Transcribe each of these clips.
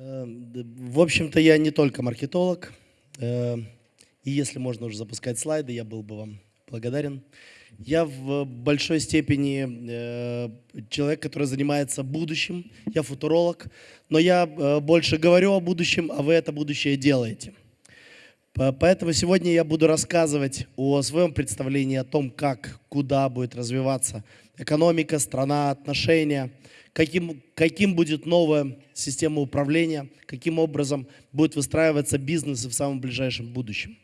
Э, в общем-то, я не только маркетолог. Э, и если можно уже запускать слайды, я был бы вам благодарен. Я в большой степени э, человек, который занимается будущим. Я футуролог, но я больше говорю о будущем, а вы это будущее делаете. Поэтому сегодня я буду рассказывать о своем представлении о том, как, куда будет развиваться экономика, страна, отношения, каким, каким будет новая система управления, каким образом будет выстраиваться бизнес в самом ближайшем будущем.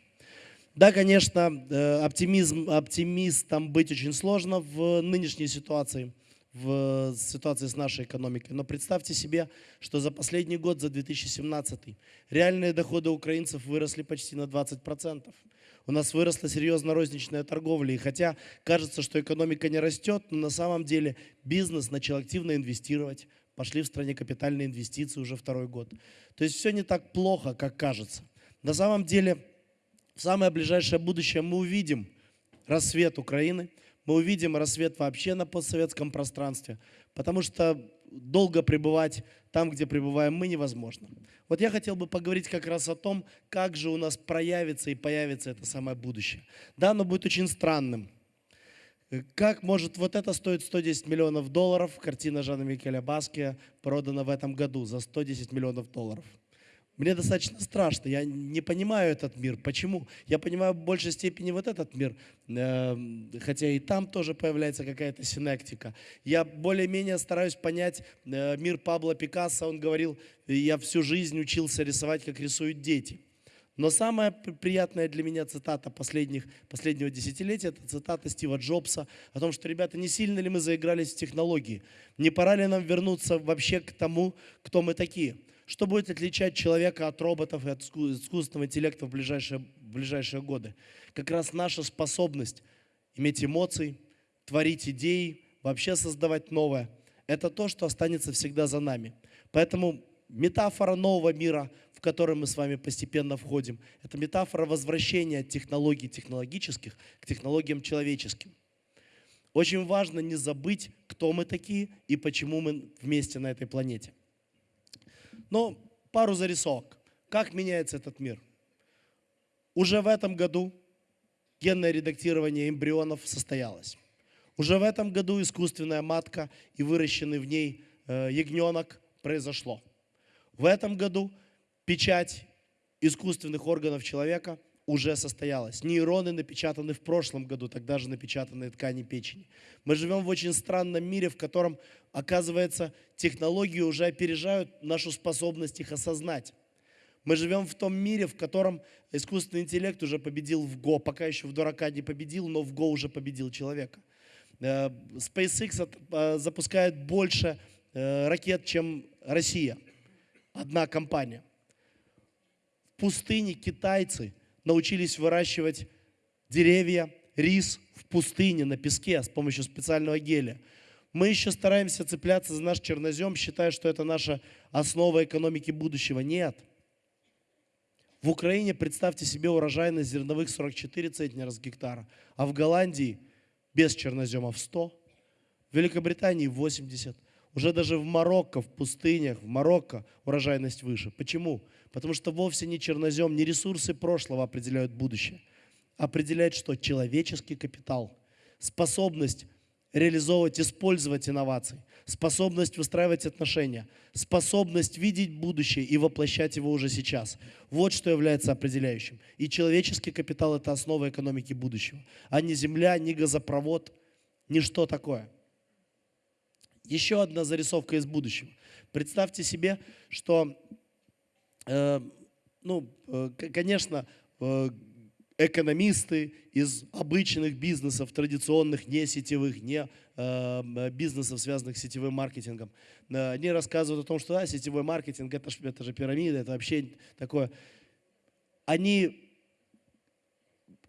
Да, конечно, э, оптимизм, оптимистом быть очень сложно в нынешней ситуации, в ситуации с нашей экономикой. Но представьте себе, что за последний год, за 2017, реальные доходы украинцев выросли почти на 20%. У нас выросла серьезно розничная торговля. И хотя кажется, что экономика не растет, но на самом деле бизнес начал активно инвестировать. Пошли в стране капитальные инвестиции уже второй год. То есть все не так плохо, как кажется. На самом деле, в самое ближайшее будущее мы увидим рассвет Украины, мы увидим рассвет вообще на постсоветском пространстве, потому что долго пребывать там, где пребываем мы, невозможно. Вот я хотел бы поговорить как раз о том, как же у нас проявится и появится это самое будущее. Да, оно будет очень странным. Как может, вот это стоит 110 миллионов долларов, картина Жана Микеля Баския продана в этом году за 110 миллионов долларов. Мне достаточно страшно, я не понимаю этот мир. Почему? Я понимаю в большей степени вот этот мир, эм, хотя и там тоже появляется какая-то синектика. Я более-менее стараюсь понять э, мир Пабло Пикассо. Он говорил, я всю жизнь учился рисовать, как рисуют дети. Но самая приятная для меня цитата последних, последнего десятилетия, это цитата Стива Джобса о том, что, ребята, не сильно ли мы заигрались в технологии? Не пора ли нам вернуться вообще к тому, кто мы такие? Что будет отличать человека от роботов и от искусственного интеллекта в ближайшие, в ближайшие годы? Как раз наша способность иметь эмоции, творить идеи, вообще создавать новое. Это то, что останется всегда за нами. Поэтому метафора нового мира, в который мы с вами постепенно входим, это метафора возвращения от технологий технологических к технологиям человеческим. Очень важно не забыть, кто мы такие и почему мы вместе на этой планете. Но пару зарисовок. Как меняется этот мир? Уже в этом году генное редактирование эмбрионов состоялось. Уже в этом году искусственная матка и выращенный в ней э, ягненок произошло. В этом году печать искусственных органов человека уже состоялась. Нейроны напечатаны в прошлом году, тогда же напечатанные ткани печени. Мы живем в очень странном мире, в котором, оказывается, технологии уже опережают нашу способность их осознать. Мы живем в том мире, в котором искусственный интеллект уже победил в Го, пока еще в дурака не победил, но в Го уже победил человека. Э, SpaceX э, запускает больше э, ракет, чем Россия. Одна компания. В пустыне китайцы – научились выращивать деревья, рис в пустыне, на песке с помощью специального геля. Мы еще стараемся цепляться за наш чернозем, считая, что это наша основа экономики будущего. Нет. В Украине, представьте себе, урожайность зерновых 44 центнера с гектара, а в Голландии без черноземов 100, в Великобритании 80, уже даже в Марокко, в пустынях, в Марокко урожайность выше. Почему? Потому что вовсе не чернозем, не ресурсы прошлого определяют будущее. Определяет что? Человеческий капитал. Способность реализовывать, использовать инновации, способность выстраивать отношения, способность видеть будущее и воплощать его уже сейчас. Вот что является определяющим. И человеческий капитал – это основа экономики будущего, а не земля, не газопровод, ни что такое – еще одна зарисовка из будущего. Представьте себе, что, э, ну, э, конечно, э, экономисты из обычных бизнесов, традиционных, не сетевых, не э, бизнесов, связанных с сетевым маркетингом, э, они рассказывают о том, что да, сетевой маркетинг это, это же пирамида, это вообще такое. Они,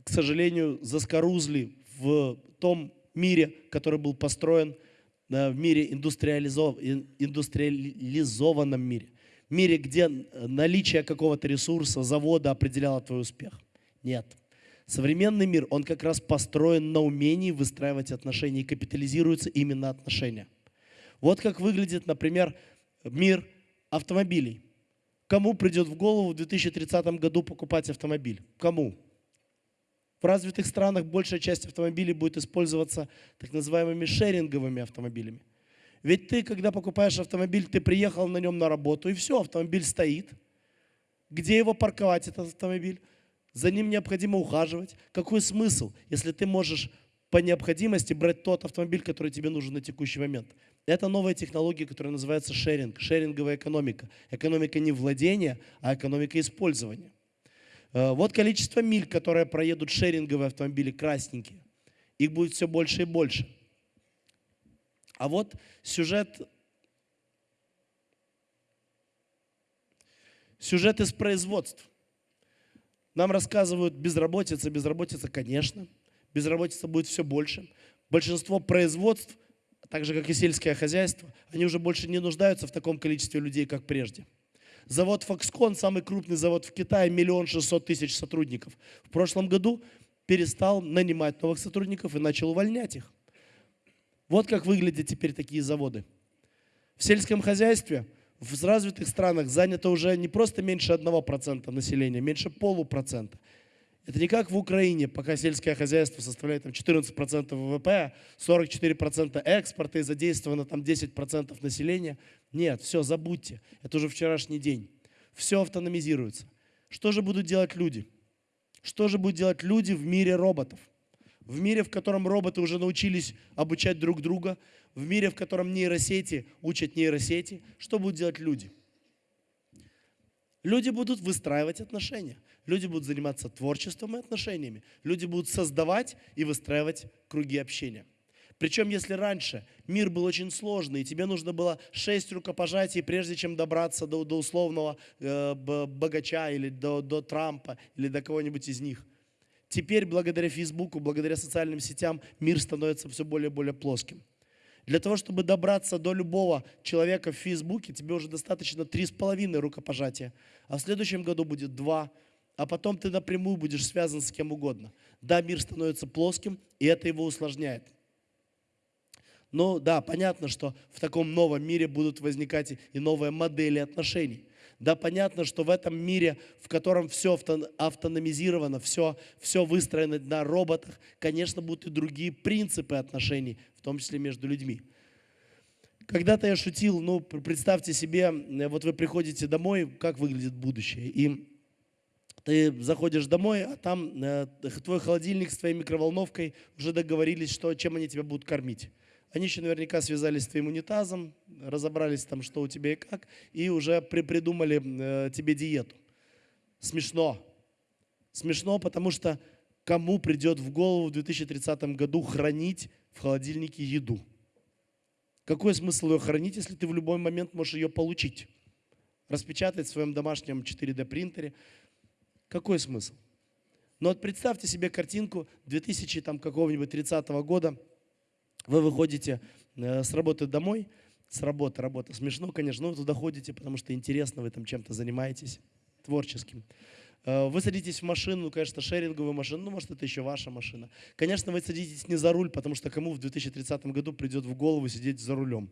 к сожалению, заскорузли в том мире, который был построен в мире индустриализов... индустриализованном мире. Мире, где наличие какого-то ресурса, завода определяло твой успех. Нет. Современный мир, он как раз построен на умении выстраивать отношения и капитализируются именно отношения. Вот как выглядит, например, мир автомобилей. Кому придет в голову в 2030 году покупать автомобиль? Кому? В развитых странах большая часть автомобилей будет использоваться так называемыми шеринговыми автомобилями. Ведь ты, когда покупаешь автомобиль, ты приехал на нем на работу, и все, автомобиль стоит. Где его парковать, этот автомобиль? За ним необходимо ухаживать. Какой смысл, если ты можешь по необходимости брать тот автомобиль, который тебе нужен на текущий момент? Это новая технология, которая называется шеринг, шеринговая экономика. Экономика не владения, а экономика использования. Э, вот количество миль, которые проедут шеринговые автомобили, красненькие. Их будет все больше и больше. А вот сюжет, сюжет из производств. Нам рассказывают безработица, безработица, конечно. Безработица будет все больше. Большинство производств, так же как и сельское хозяйство, они уже больше не нуждаются в таком количестве людей, как прежде. Завод Foxconn, самый крупный завод в Китае, миллион шестьсот тысяч сотрудников. В прошлом году перестал нанимать новых сотрудников и начал увольнять их. Вот как выглядят теперь такие заводы. В сельском хозяйстве в развитых странах занято уже не просто меньше 1% населения, меньше полупроцента. Это не как в Украине, пока сельское хозяйство составляет там, 14% ВВП, 44% экспорта и задействовано там 10% населения. Нет, все, забудьте. Это уже вчерашний день. Все автономизируется. Что же будут делать люди? Что же будут делать люди в мире роботов? в мире, в котором роботы уже научились обучать друг друга, в мире, в котором нейросети учат нейросети, что будут делать люди? Люди будут выстраивать отношения. Люди будут заниматься творчеством и отношениями. Люди будут создавать и выстраивать круги общения. Причем, если раньше мир был очень сложный, и тебе нужно было шесть рукопожатий, прежде чем добраться до, до условного э, богача или до, до Трампа или до кого-нибудь из них – Теперь, благодаря Фейсбуку, благодаря социальным сетям, мир становится все более и более плоским. Для того, чтобы добраться до любого человека в Фейсбуке, тебе уже достаточно три с половиной рукопожатия, а в следующем году будет два, а потом ты напрямую будешь связан с кем угодно. Да, мир становится плоским, и это его усложняет. Но да, понятно, что в таком новом мире будут возникать и новые модели отношений. Да, понятно, что в этом мире, в котором все автономизировано, все, все выстроено на роботах, конечно, будут и другие принципы отношений, в том числе между людьми. Когда-то я шутил, ну, представьте себе, вот вы приходите домой, как выглядит будущее, и ты заходишь домой, а там э, твой холодильник с твоей микроволновкой уже договорились, что, чем они тебя будут кормить. Они еще наверняка связались с твоим унитазом, разобрались там, что у тебя и как, и уже при придумали э, тебе диету. Смешно. Смешно, потому что кому придет в голову в 2030 году хранить в холодильнике еду? Какой смысл ее хранить, если ты в любой момент можешь ее получить? Распечатать в своем домашнем 4D принтере. Какой смысл? Но вот представьте себе картинку 2000 там какого-нибудь 30 года – вы выходите э, с работы домой, с работы, работа смешно, конечно, но туда ходите, потому что интересно, вы там чем-то занимаетесь творческим. Э, вы садитесь в машину, ну, конечно, шеринговую машину, ну, может, это еще ваша машина. Конечно, вы садитесь не за руль, потому что кому в 2030 году придет в голову сидеть за рулем?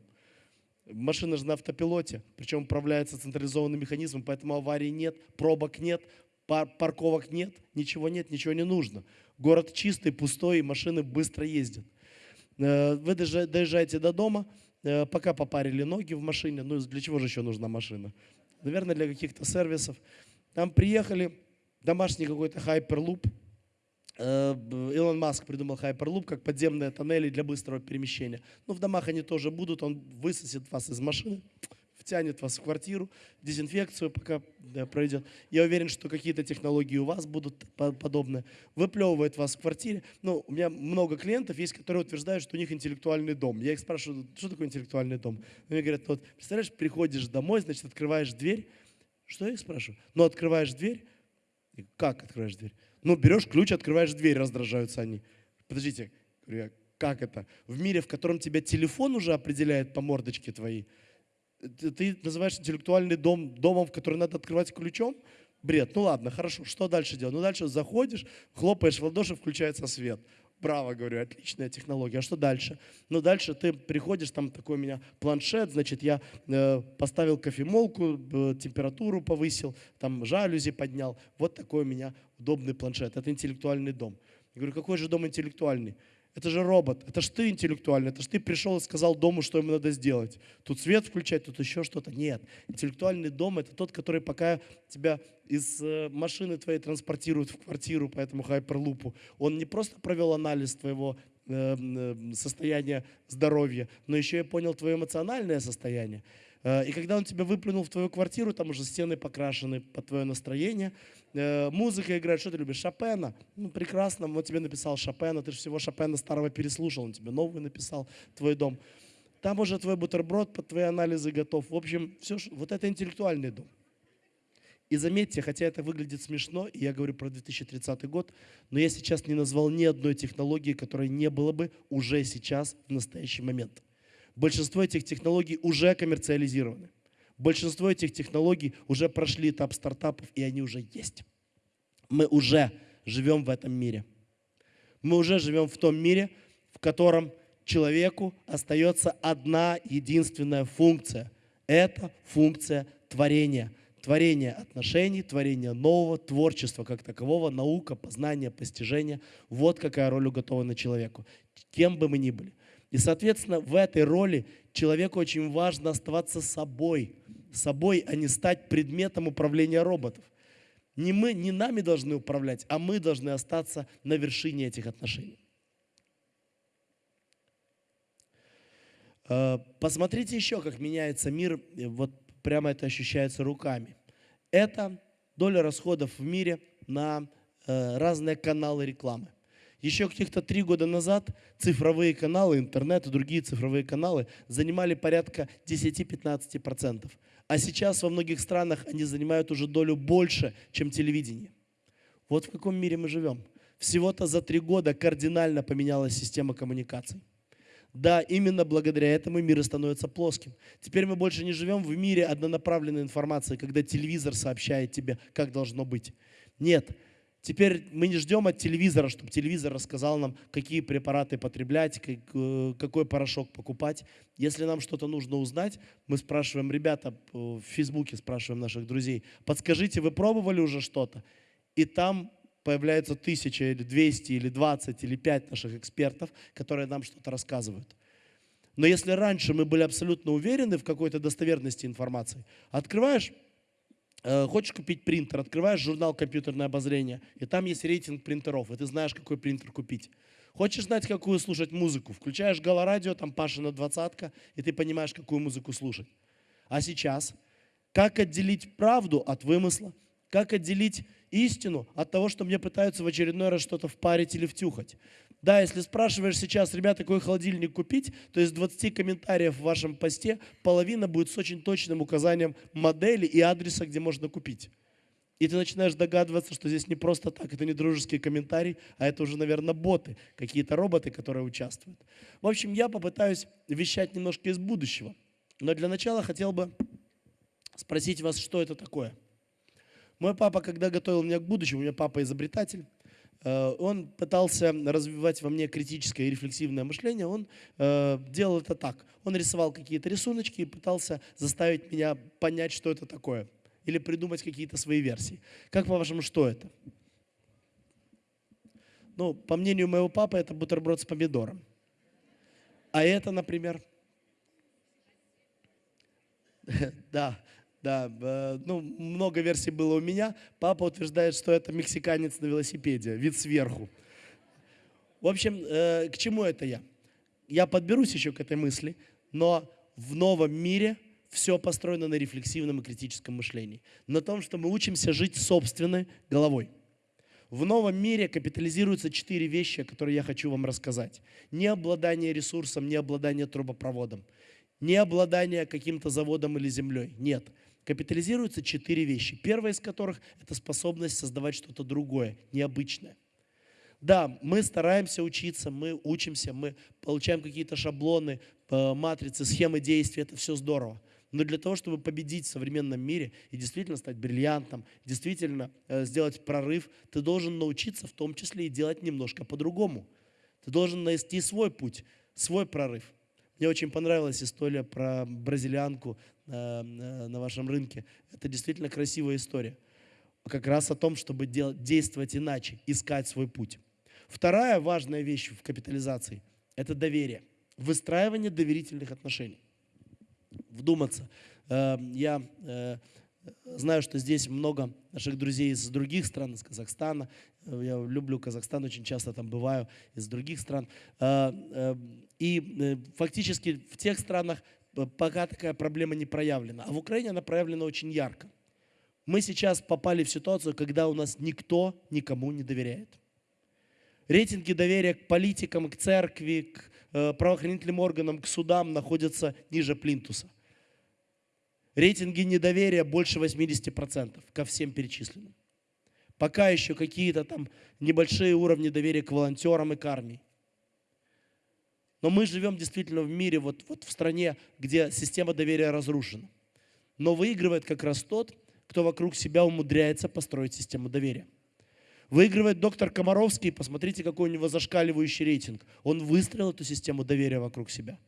Машина же на автопилоте, причем управляется централизованным механизмом, поэтому аварий нет, пробок нет, пар парковок нет, ничего нет, ничего не нужно. Город чистый, пустой, машины быстро ездят. Э, вы доезжаете до дома, э, пока попарили ноги в машине, ну для чего же еще нужна машина? Наверное, для каких-то сервисов. Там приехали, домашний какой-то хайперлуп. Э, Илон Маск придумал хайперлуп как подземные тоннели для быстрого перемещения. Ну, в домах они тоже будут, он высосет вас из машины, втянет вас в квартиру, дезинфекцию пока да, пройдет. Я уверен, что какие-то технологии у вас будут подобные. Выплевывает вас в квартире. Ну, у меня много клиентов есть, которые утверждают, что у них интеллектуальный дом. Я их спрашиваю, что такое интеллектуальный дом? Они говорят, вот, представляешь, приходишь домой, значит, открываешь дверь. Что я их спрашиваю? Ну, открываешь дверь. Как открываешь дверь? Ну, берешь ключ, открываешь дверь, раздражаются они. Подождите, как это? В мире, в котором тебя телефон уже определяет по мордочке твоей, ты называешь интеллектуальный дом домом, который надо открывать ключом? Бред. Ну ладно, хорошо. Что дальше делать? Ну дальше заходишь, хлопаешь в ладоши, включается свет. Браво, говорю, отличная технология. А что дальше? Ну, дальше ты приходишь, там такой у меня планшет, значит, я э, поставил кофемолку, э, температуру повысил, там жалюзи поднял. Вот такой у меня удобный планшет. Это интеллектуальный дом. Я говорю, какой же дом интеллектуальный? Это же робот, это же ты интеллектуальный, это же ты пришел и сказал дому, что ему надо сделать. Тут свет включать, тут еще что-то. Нет, интеллектуальный дом – это тот, который пока тебя из э, машины твоей транспортирует в квартиру по этому хайперлупу. Он не просто провел анализ твоего э, э, состояния здоровья, но еще и понял твое эмоциональное состояние. И когда он тебя выплюнул в твою квартиру, там уже стены покрашены под твое настроение, Э, музыка играет, что ты любишь? Шопена? Ну, прекрасно, он тебе написал Шопена, ты же всего Шопена старого переслушал, он тебе новый написал, твой дом. Там уже твой бутерброд под твои анализы готов. В общем, все, вот это интеллектуальный дом. И заметьте, хотя это выглядит смешно, и я говорю про 2030 год, но я сейчас не назвал ни одной технологии, которой не было бы уже сейчас, в настоящий момент. Большинство этих технологий уже коммерциализированы. Большинство этих технологий уже прошли этап стартапов, и они уже есть. Мы уже живем в этом мире. Мы уже живем в том мире, в котором человеку остается одна единственная функция. Это функция творения. Творение отношений, творение нового, творчества как такового, наука, познание, постижение. Вот какая роль уготована человеку, кем бы мы ни были. И, соответственно, в этой роли человеку очень важно оставаться собой, собой, а не стать предметом управления роботов. Не мы, не нами должны управлять, а мы должны остаться на вершине этих отношений. Э, посмотрите еще, как меняется мир, вот прямо это ощущается руками. Это доля расходов в мире на э, разные каналы рекламы. Еще каких-то три года назад цифровые каналы, интернет и другие цифровые каналы занимали порядка 10-15%. А сейчас во многих странах они занимают уже долю больше, чем телевидение. Вот в каком мире мы живем. Всего-то за три года кардинально поменялась система коммуникаций. Да, именно благодаря этому мир становится плоским. Теперь мы больше не живем в мире однонаправленной информации, когда телевизор сообщает тебе, как должно быть. Нет, Теперь мы не ждем от телевизора, чтобы телевизор рассказал нам, какие препараты потреблять, э, какой порошок покупать. Если нам что-то нужно узнать, мы спрашиваем, ребята, в Фейсбуке спрашиваем наших друзей, подскажите, вы пробовали уже что-то? И там появляется тысяча или двести или двадцать или пять наших экспертов, которые нам что-то рассказывают. Но если раньше мы были абсолютно уверены в какой-то достоверности информации, открываешь Э, хочешь купить принтер, открываешь журнал «Компьютерное обозрение», и там есть рейтинг принтеров, и ты знаешь, какой принтер купить. Хочешь знать, какую слушать музыку, включаешь Галорадио, там Пашина двадцатка, и ты понимаешь, какую музыку слушать. А сейчас, как отделить правду от вымысла, как отделить истину от того, что мне пытаются в очередной раз что-то впарить или втюхать. Да, если спрашиваешь сейчас, ребята, какой холодильник купить, то из 20 комментариев в вашем посте половина будет с очень точным указанием модели и адреса, где можно купить. И ты начинаешь догадываться, что здесь не просто так, это не дружеский комментарий, а это уже, наверное, боты, какие-то роботы, которые участвуют. В общем, я попытаюсь вещать немножко из будущего. Но для начала хотел бы спросить вас, что это такое – мой папа, когда готовил меня к будущему, у меня папа изобретатель, он пытался развивать во мне критическое и рефлексивное мышление, он э, делал это так. Он рисовал какие-то рисуночки и пытался заставить меня понять, что это такое. Или придумать какие-то свои версии. Как по-вашему, что это? Ну, по мнению моего папы, это бутерброд с помидором. А это, например... Да, да, ну, много версий было у меня. Папа утверждает, что это мексиканец на велосипеде, вид сверху. В общем, э, к чему это я? Я подберусь еще к этой мысли, но в новом мире все построено на рефлексивном и критическом мышлении. На том, что мы учимся жить собственной головой. В новом мире капитализируются четыре вещи, которые я хочу вам рассказать. Не обладание ресурсом, не обладание трубопроводом, не обладание каким-то заводом или землей. Нет капитализируются четыре вещи. Первая из которых – это способность создавать что-то другое, необычное. Да, мы стараемся учиться, мы учимся, мы получаем какие-то шаблоны, э, матрицы, схемы действий, это все здорово. Но для того, чтобы победить в современном мире и действительно стать бриллиантом, действительно э, сделать прорыв, ты должен научиться в том числе и делать немножко по-другому. Ты должен найти свой путь, свой прорыв. Мне очень понравилась история про бразилианку на, на вашем рынке. Это действительно красивая история. Как раз о том, чтобы делать, действовать иначе, искать свой путь. Вторая важная вещь в капитализации – это доверие. Выстраивание доверительных отношений. Вдуматься. Э, я э, знаю, что здесь много наших друзей из других стран, из Казахстана. Я люблю Казахстан, очень часто там бываю, из других стран. Э, и фактически в тех странах пока такая проблема не проявлена. А в Украине она проявлена очень ярко. Мы сейчас попали в ситуацию, когда у нас никто никому не доверяет. Рейтинги доверия к политикам, к церкви, к э, правоохранительным органам, к судам находятся ниже плинтуса. Рейтинги недоверия больше 80% ко всем перечисленным. Пока еще какие-то там небольшие уровни доверия к волонтерам и к армии. Но мы живем действительно в мире, вот, вот в стране, где система доверия разрушена. Но выигрывает как раз тот, кто вокруг себя умудряется построить систему доверия. Выигрывает доктор Комаровский, посмотрите, какой у него зашкаливающий рейтинг. Он выстроил эту систему доверия вокруг себя.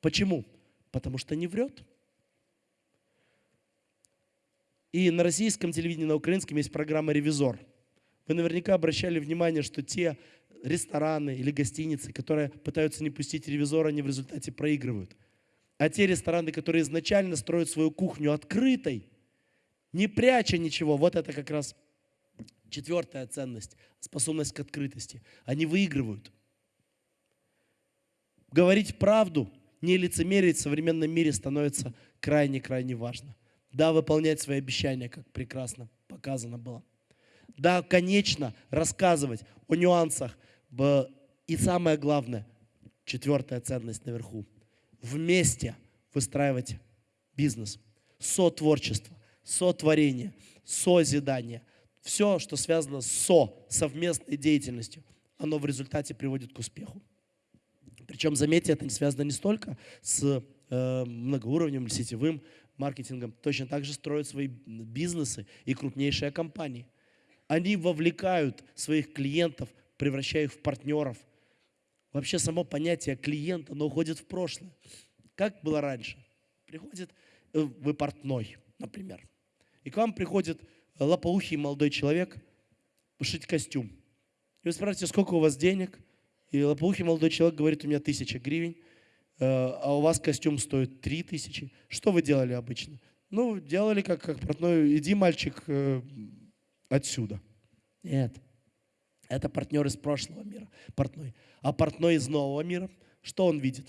Почему? Потому что не врет. И на российском телевидении, на украинском есть программа «Ревизор». Вы наверняка обращали внимание, что те рестораны или гостиницы, которые пытаются не пустить ревизора, они в результате проигрывают. А те рестораны, которые изначально строят свою кухню открытой, не пряча ничего, вот это как раз четвертая ценность, способность к открытости. Они выигрывают. Говорить правду, не лицемерить в современном мире становится крайне-крайне важно. Да, выполнять свои обещания, как прекрасно показано было. Да, конечно, рассказывать о нюансах. И самое главное, четвертая ценность наверху. Вместе выстраивать бизнес. Сотворчество, сотворение, созидание. Все, что связано с со, совместной деятельностью, оно в результате приводит к успеху. Причем, заметьте, это не связано не столько с э, многоуровневым сетевым маркетингом, точно так же строят свои бизнесы и крупнейшие компании. Они вовлекают своих клиентов, превращая их в партнеров. Вообще само понятие клиента, оно уходит в прошлое. Как было раньше? Приходит э, вы портной, например, и к вам приходит лопоухий молодой человек пошить костюм. И вы спрашиваете, сколько у вас денег? И лопоухий молодой человек говорит, у меня тысяча гривен. Э, а у вас костюм стоит 3 тысячи. Что вы делали обычно? Ну, делали как, как портной, иди, мальчик, э, отсюда. Нет. Это партнер из прошлого мира, портной. А портной из нового мира, что он видит?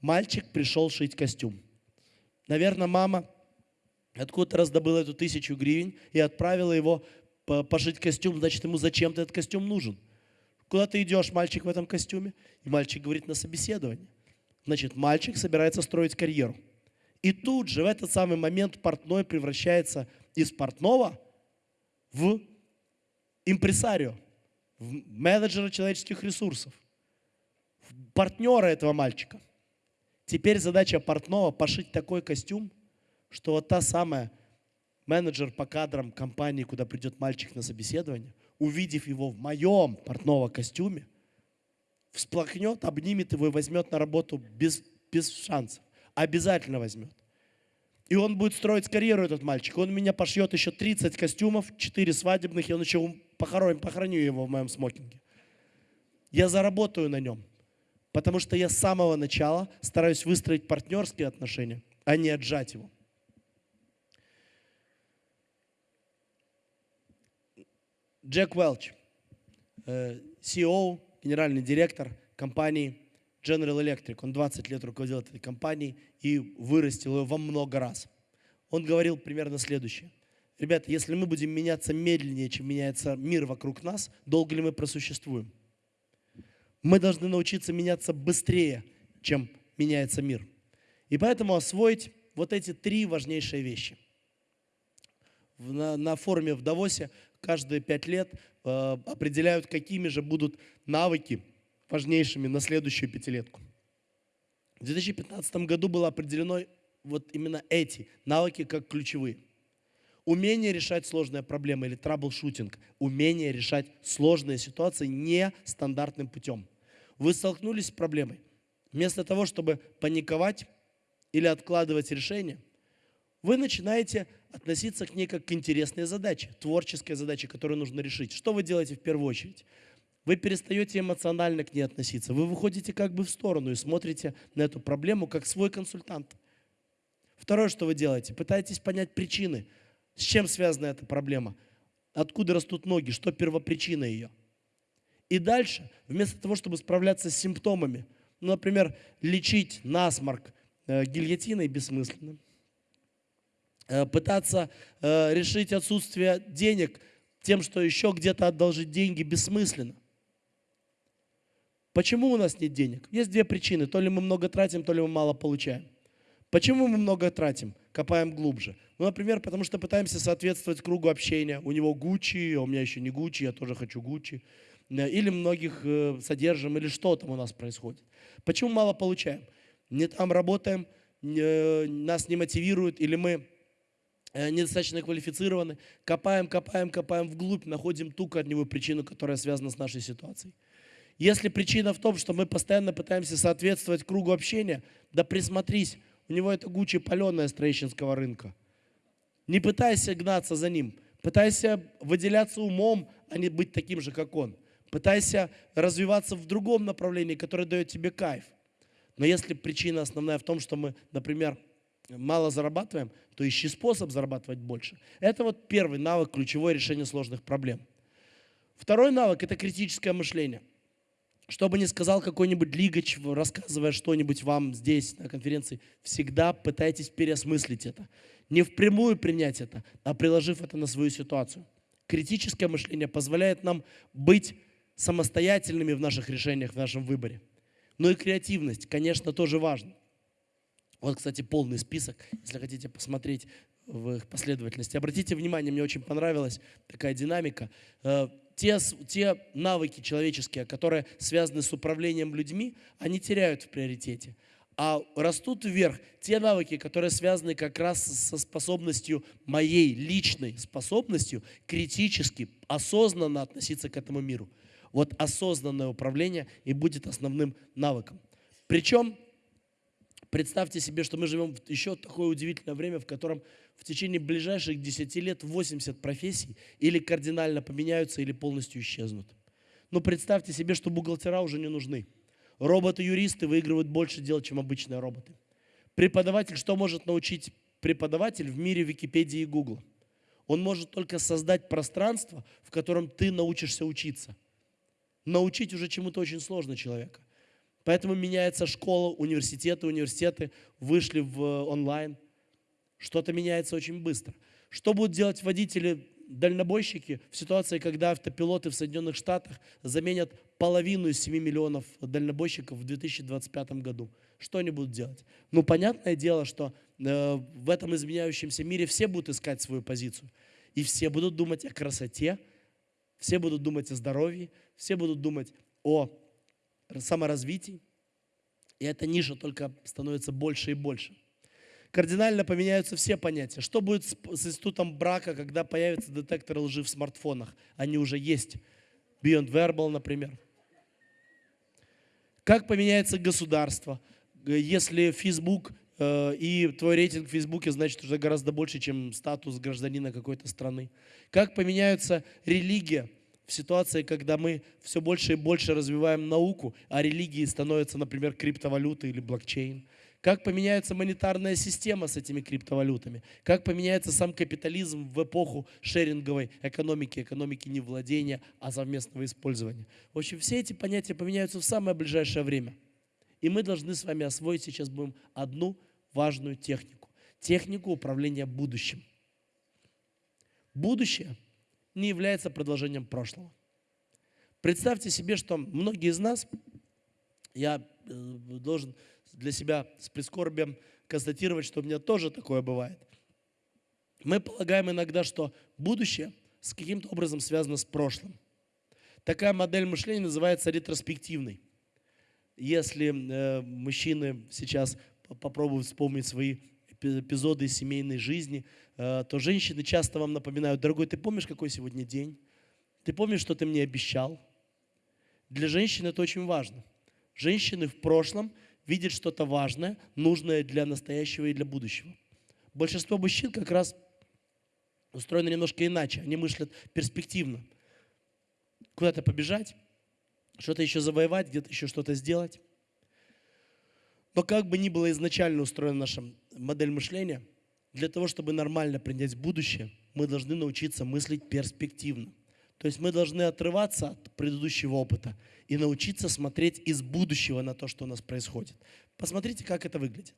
Мальчик пришел шить костюм. Наверное, мама откуда-то раздобыла эту тысячу гривен и отправила его пошить костюм, значит, ему зачем-то этот костюм нужен. Куда ты идешь, мальчик, в этом костюме? И мальчик говорит на собеседование. Значит, мальчик собирается строить карьеру. И тут же, в этот самый момент, портной превращается из портного в импресарио, в менеджера человеческих ресурсов, в партнера этого мальчика. Теперь задача портного пошить такой костюм, что вот та самая менеджер по кадрам компании, куда придет мальчик на собеседование, увидев его в моем портного костюме, всплакнет, обнимет его и возьмет на работу без, без шансов. Обязательно возьмет. И он будет строить карьеру, этот мальчик. Он меня пошьет еще 30 костюмов, 4 свадебных, и он еще похороню, похороню его в моем смокинге. Я заработаю на нем. Потому что я с самого начала стараюсь выстроить партнерские отношения, а не отжать его. Джек Уэлч, CEO генеральный директор компании General Electric. Он 20 лет руководил этой компанией и вырастил ее во много раз. Он говорил примерно следующее. Ребята, если мы будем меняться медленнее, чем меняется мир вокруг нас, долго ли мы просуществуем? Мы должны научиться меняться быстрее, чем меняется мир. И поэтому освоить вот эти три важнейшие вещи. На, на форуме в Давосе каждые пять лет э, определяют, какими же будут навыки важнейшими на следующую пятилетку. В 2015 году было определено вот именно эти навыки как ключевые. Умение решать сложные проблемы или траблшутинг. Умение решать сложные ситуации нестандартным путем. Вы столкнулись с проблемой. Вместо того, чтобы паниковать или откладывать решение, вы начинаете относиться к ней как к интересной задаче, творческой задаче, которую нужно решить. Что вы делаете в первую очередь? Вы перестаете эмоционально к ней относиться. Вы выходите как бы в сторону и смотрите на эту проблему как свой консультант. Второе, что вы делаете, пытаетесь понять причины, с чем связана эта проблема, откуда растут ноги, что первопричина ее. И дальше, вместо того, чтобы справляться с симптомами, ну, например, лечить насморк э, гильотиной бессмысленно, Э, пытаться э, решить отсутствие денег тем, что еще где-то одолжить деньги, бессмысленно. Почему у нас нет денег? Есть две причины. То ли мы много тратим, то ли мы мало получаем. Почему мы много тратим? Копаем глубже. Ну, например, потому что пытаемся соответствовать кругу общения. У него Гуччи, а у меня еще не Гуччи, я тоже хочу Гуччи. Э, или многих содержим, или что там у нас происходит. Почему мало получаем? Не там работаем, нас не мотивируют, или мы Э, недостаточно квалифицированы, копаем, копаем, копаем вглубь, находим ту корневую причину, которая связана с нашей ситуацией. Если причина в том, что мы постоянно пытаемся соответствовать кругу общения, да присмотрись, у него это Гуччи паленая с троещинского рынка. Не пытайся гнаться за ним, пытайся выделяться умом, а не быть таким же, как он. Пытайся развиваться в другом направлении, которое дает тебе кайф. Но если причина основная в том, что мы, например, мало зарабатываем, то ищи способ зарабатывать больше. Это вот первый навык, ключевое решение сложных проблем. Второй навык – это критическое мышление. Что бы ни сказал какой-нибудь лигач, рассказывая что-нибудь вам здесь на конференции, всегда пытайтесь переосмыслить это. Не впрямую принять это, а приложив это на свою ситуацию. Критическое мышление позволяет нам быть самостоятельными в наших решениях, в нашем выборе. Но и креативность, конечно, тоже важна. Вот, кстати, полный список, если хотите посмотреть в их последовательности. Обратите внимание, мне очень понравилась такая динамика. Те, те навыки человеческие, которые связаны с управлением людьми, они теряют в приоритете. А растут вверх те навыки, которые связаны как раз со способностью, моей личной способностью критически, осознанно относиться к этому миру. Вот осознанное управление и будет основным навыком. Причем Представьте себе, что мы живем еще такое удивительное время, в котором в течение ближайших 10 лет 80 профессий или кардинально поменяются, или полностью исчезнут. Но представьте себе, что бухгалтера уже не нужны. Роботы-юристы выигрывают больше дел, чем обычные роботы. Преподаватель, что может научить преподаватель в мире Википедии и Гугла? Он может только создать пространство, в котором ты научишься учиться. Научить уже чему-то очень сложно человека. Поэтому меняется школа, университеты, университеты вышли в э, онлайн. Что-то меняется очень быстро. Что будут делать водители, дальнобойщики в ситуации, когда автопилоты в Соединенных Штатах заменят половину из 7 миллионов дальнобойщиков в 2025 году? Что они будут делать? Ну, понятное дело, что э, в этом изменяющемся мире все будут искать свою позицию. И все будут думать о красоте, все будут думать о здоровье, все будут думать о саморазвитии. И эта ниша только становится больше и больше. Кардинально поменяются все понятия. Что будет с, с институтом брака, когда появятся детекторы лжи в смартфонах? Они уже есть. Beyond Verbal, например. Как поменяется государство, если Facebook э, и твой рейтинг в Фейсбуке значит уже гораздо больше, чем статус гражданина какой-то страны? Как поменяется религия? в ситуации, когда мы все больше и больше развиваем науку, а религии становятся, например, криптовалюты или блокчейн. Как поменяется монетарная система с этими криптовалютами? Как поменяется сам капитализм в эпоху шеринговой экономики, экономики не владения, а совместного использования? В общем, все эти понятия поменяются в самое ближайшее время. И мы должны с вами освоить сейчас будем одну важную технику. Технику управления будущим. Будущее – не является продолжением прошлого. Представьте себе, что многие из нас, я э, должен для себя с прискорбием констатировать, что у меня тоже такое бывает. Мы полагаем иногда, что будущее с каким-то образом связано с прошлым. Такая модель мышления называется ретроспективной. Если э, мужчины сейчас попробуют вспомнить свои эпизоды семейной жизни, э, то женщины часто вам напоминают, дорогой, ты помнишь, какой сегодня день? Ты помнишь, что ты мне обещал? Для женщин это очень важно. Женщины в прошлом видят что-то важное, нужное для настоящего и для будущего. Большинство мужчин как раз устроены немножко иначе. Они мыслят перспективно. Куда-то побежать, что-то еще завоевать, где-то еще что-то сделать. Но как бы ни было изначально устроена наша модель мышления, для того, чтобы нормально принять будущее, мы должны научиться мыслить перспективно. То есть мы должны отрываться от предыдущего опыта и научиться смотреть из будущего на то, что у нас происходит. Посмотрите, как это выглядит.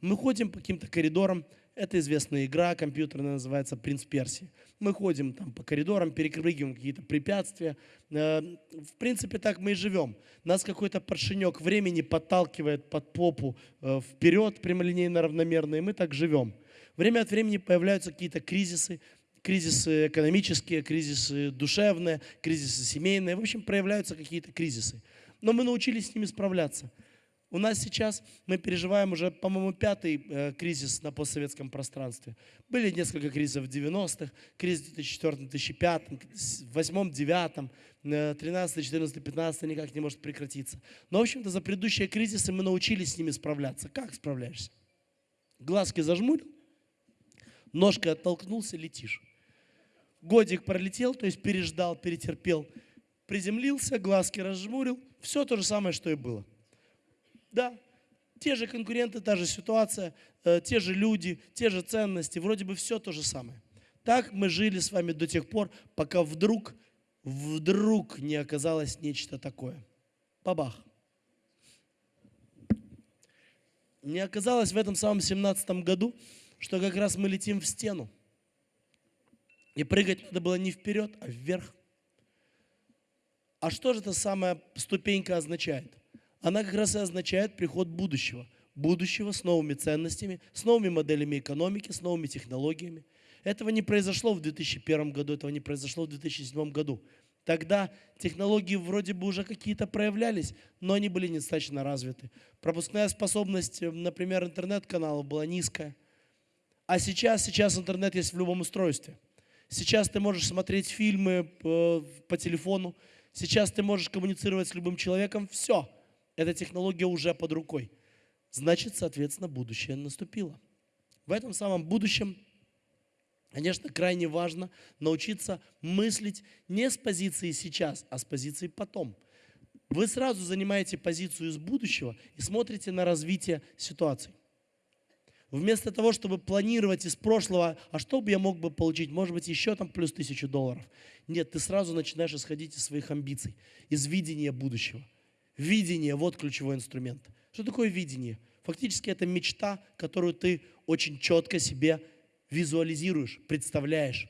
Мы ходим по каким-то коридорам, это известная игра компьютерная, называется «Принц Персии». Мы ходим там по коридорам, перепрыгиваем какие-то препятствия. Э, в принципе, так мы и живем. Нас какой-то поршенек времени подталкивает под попу э, вперед, прямолинейно, равномерно, и мы так живем. Время от времени появляются какие-то кризисы, кризисы экономические, кризисы душевные, кризисы семейные. В общем, проявляются какие-то кризисы. Но мы научились с ними справляться. У нас сейчас, мы переживаем уже, по-моему, пятый э, кризис на постсоветском пространстве. Были несколько кризисов в 90-х, кризис в 2004-2005, 2008-2009, 13 14 15 никак не может прекратиться. Но, в общем-то, за предыдущие кризисы мы научились с ними справляться. Как справляешься? Глазки зажмурил, ножкой оттолкнулся, летишь годик пролетел, то есть переждал, перетерпел, приземлился, глазки разжмурил, все то же самое, что и было. Да, те же конкуренты, та же ситуация, э, те же люди, те же ценности, вроде бы все то же самое. Так мы жили с вами до тех пор, пока вдруг, вдруг не оказалось нечто такое. Бабах. Не оказалось в этом самом 17 году, что как раз мы летим в стену. И прыгать надо было не вперед, а вверх. А что же эта самая ступенька означает? Она как раз и означает приход будущего. Будущего с новыми ценностями, с новыми моделями экономики, с новыми технологиями. Этого не произошло в 2001 году, этого не произошло в 2007 году. Тогда технологии вроде бы уже какие-то проявлялись, но они были недостаточно развиты. Пропускная способность, например, интернет-каналов была низкая. А сейчас, сейчас интернет есть в любом устройстве – Сейчас ты можешь смотреть фильмы по, по телефону. Сейчас ты можешь коммуницировать с любым человеком. Все. Эта технология уже под рукой. Значит, соответственно, будущее наступило. В этом самом будущем, конечно, крайне важно научиться мыслить не с позиции сейчас, а с позиции потом. Вы сразу занимаете позицию из будущего и смотрите на развитие ситуации. Вместо того, чтобы планировать из прошлого, а что бы я мог бы получить, может быть, еще там плюс тысячу долларов. Нет, ты сразу начинаешь исходить из своих амбиций, из видения будущего. Видение – вот ключевой инструмент. Что такое видение? Фактически это мечта, которую ты очень четко себе визуализируешь, представляешь.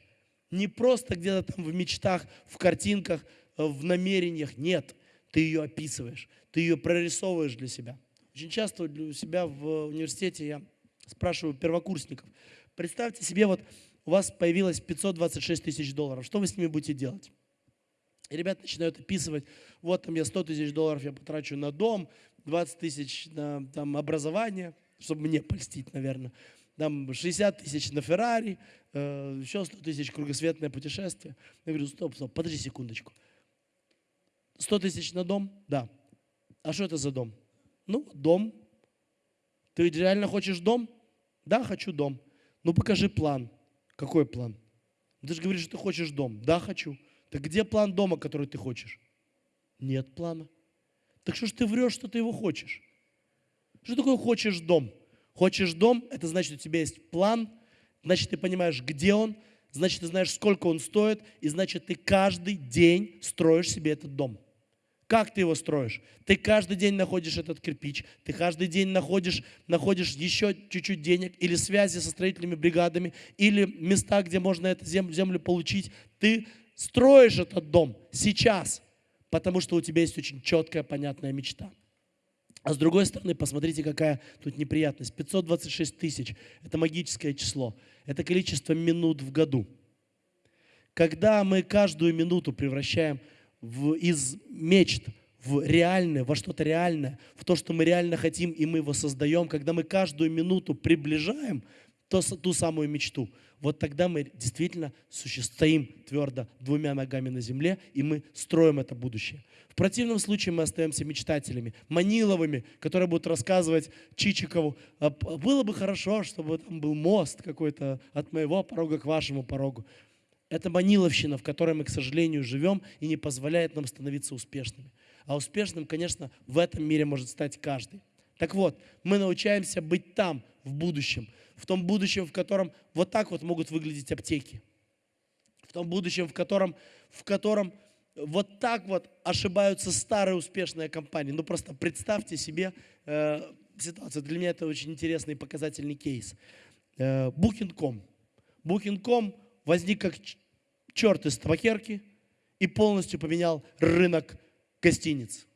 Не просто где-то там в мечтах, в картинках, э, в намерениях. Нет, ты ее описываешь, ты ее прорисовываешь для себя. Очень часто у себя в университете я спрашиваю первокурсников, представьте себе, вот у вас появилось 526 тысяч долларов, что вы с ними будете делать? И ребята начинают описывать, вот там я 100 тысяч долларов я потрачу на дом, 20 тысяч на там, образование, чтобы мне польстить, наверное, там 60 тысяч на Феррари, э, еще 100 тысяч кругосветное путешествие. Я говорю, стоп, стоп, подожди секундочку. 100 тысяч на дом? Да. А что это за дом? Ну, дом ты реально хочешь дом? Да, хочу дом. Ну покажи план. Какой план? Ты же говоришь, что ты хочешь дом. Да, хочу. Так где план дома, который ты хочешь? Нет плана. Так что ж ты врешь, что ты его хочешь? Что такое хочешь дом? Хочешь дом, это значит, у тебя есть план, значит, ты понимаешь, где он, значит, ты знаешь, сколько он стоит, и значит, ты каждый день строишь себе этот дом. Как ты его строишь? Ты каждый день находишь этот кирпич, ты каждый день находишь, находишь еще чуть-чуть денег или связи со строительными бригадами, или места, где можно эту землю, землю получить. Ты строишь этот дом сейчас, потому что у тебя есть очень четкая, понятная мечта. А с другой стороны, посмотрите, какая тут неприятность. 526 тысяч – это магическое число. Это количество минут в году. Когда мы каждую минуту превращаем в, из мечт в реальное, во что-то реальное, в то, что мы реально хотим, и мы его создаем, когда мы каждую минуту приближаем то, ту самую мечту, вот тогда мы действительно стоим твердо двумя ногами на земле, и мы строим это будущее. В противном случае мы остаемся мечтателями, маниловыми, которые будут рассказывать Чичикову, «А, было бы хорошо, чтобы там был мост какой-то от моего порога к вашему порогу. Это маниловщина, в которой мы, к сожалению, живем и не позволяет нам становиться успешными. А успешным, конечно, в этом мире может стать каждый. Так вот, мы научаемся быть там, в будущем. В том будущем, в котором вот так вот могут выглядеть аптеки. В том будущем, в котором, в котором вот так вот ошибаются старые успешные компании. Ну просто представьте себе э, ситуацию. Для меня это очень интересный показательный кейс. Э, Booking.com. Booking.com возник как черт из табакерки и полностью поменял рынок гостиниц.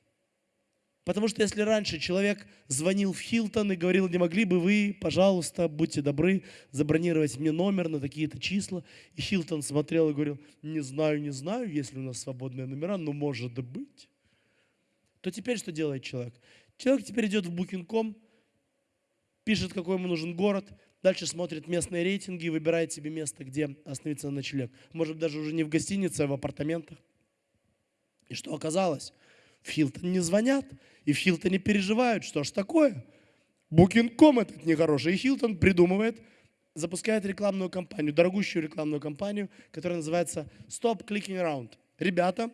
Потому что если раньше человек звонил в Хилтон и говорил, не могли бы вы, пожалуйста, будьте добры, забронировать мне номер на такие-то числа, и Хилтон смотрел и говорил, не знаю, не знаю, есть ли у нас свободные номера, но может быть. То теперь что делает человек? Человек теперь идет в Booking.com, пишет, какой ему нужен город, дальше смотрит местные рейтинги и выбирает себе место, где остановиться на ночлег. Может даже уже не в гостинице, а в апартаментах. И что оказалось? В Хилтон не звонят, и в Хилтоне переживают, что ж такое. Booking.com этот нехороший. И Хилтон придумывает, запускает рекламную кампанию, дорогущую рекламную кампанию, которая называется Stop Clicking Around. Ребята,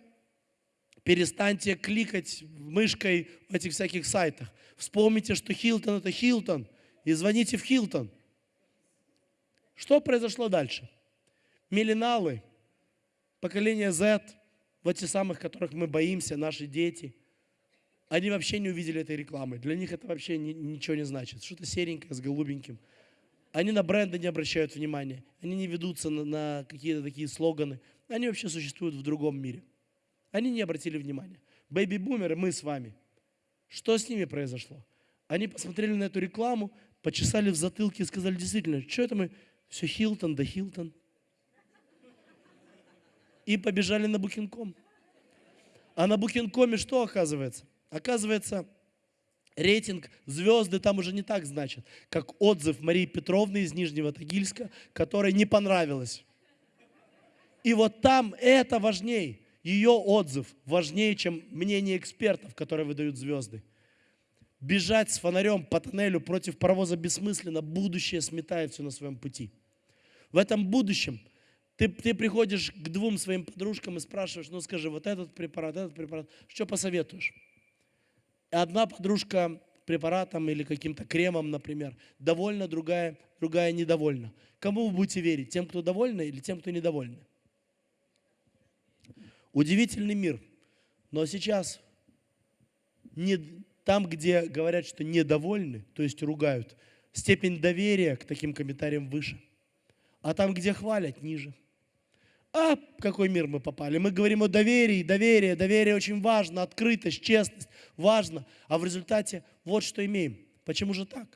перестаньте кликать мышкой в этих всяких сайтах. Вспомните, что Хилтон это Хилтон, и звоните в Хилтон. Что произошло дальше? Миллиналы, поколение Z, вот те самых, которых мы боимся, наши дети, они вообще не увидели этой рекламы. Для них это вообще ни, ничего не значит. Что-то серенькое с голубеньким. Они на бренды не обращают внимания. Они не ведутся на, на какие-то такие слоганы. Они вообще существуют в другом мире. Они не обратили внимания. Бэйби-бумеры, мы с вами. Что с ними произошло? Они посмотрели на эту рекламу, почесали в затылке и сказали, действительно, что это мы, все Хилтон да Хилтон и побежали на Booking.com. А на Booking.com что оказывается? Оказывается, рейтинг звезды там уже не так значит, как отзыв Марии Петровны из Нижнего Тагильска, которой не понравилось. И вот там это важнее. Ее отзыв важнее, чем мнение экспертов, которые выдают звезды. Бежать с фонарем по тоннелю против паровоза бессмысленно, будущее сметает все на своем пути. В этом будущем – ты, ты приходишь к двум своим подружкам и спрашиваешь, ну скажи, вот этот препарат, этот препарат, что посоветуешь? Одна подружка препаратом или каким-то кремом, например, довольна, другая, другая недовольна. Кому вы будете верить? Тем, кто довольны или тем, кто недовольны? Удивительный мир. Но сейчас не, там, где говорят, что недовольны, то есть ругают, степень доверия к таким комментариям выше. А там, где хвалят, ниже. А, в какой мир мы попали? Мы говорим о доверии, доверие, доверие очень важно, открытость, честность, важно. А в результате вот что имеем. Почему же так?